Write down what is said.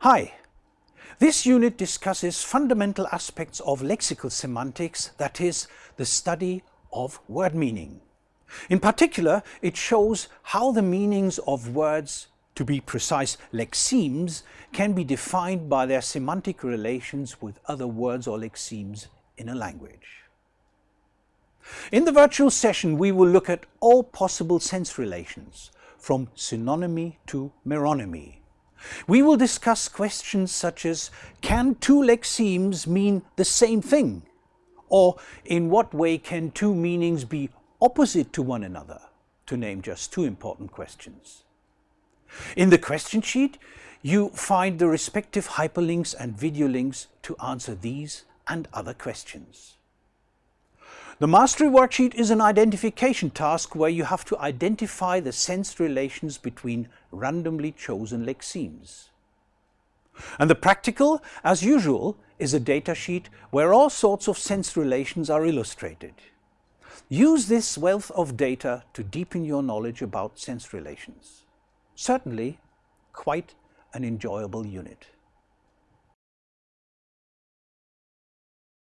Hi! This unit discusses fundamental aspects of lexical semantics, that is, the study of word meaning. In particular, it shows how the meanings of words, to be precise, lexemes, can be defined by their semantic relations with other words or lexemes in a language. In the virtual session, we will look at all possible sense relations, from synonymy to meronymy. We will discuss questions such as, can two lexemes mean the same thing? Or in what way can two meanings be opposite to one another, to name just two important questions. In the question sheet, you find the respective hyperlinks and video links to answer these and other questions. The mastery worksheet is an identification task where you have to identify the sense relations between randomly chosen lexemes. And the practical, as usual, is a datasheet where all sorts of sense relations are illustrated. Use this wealth of data to deepen your knowledge about sense relations. Certainly, quite an enjoyable unit.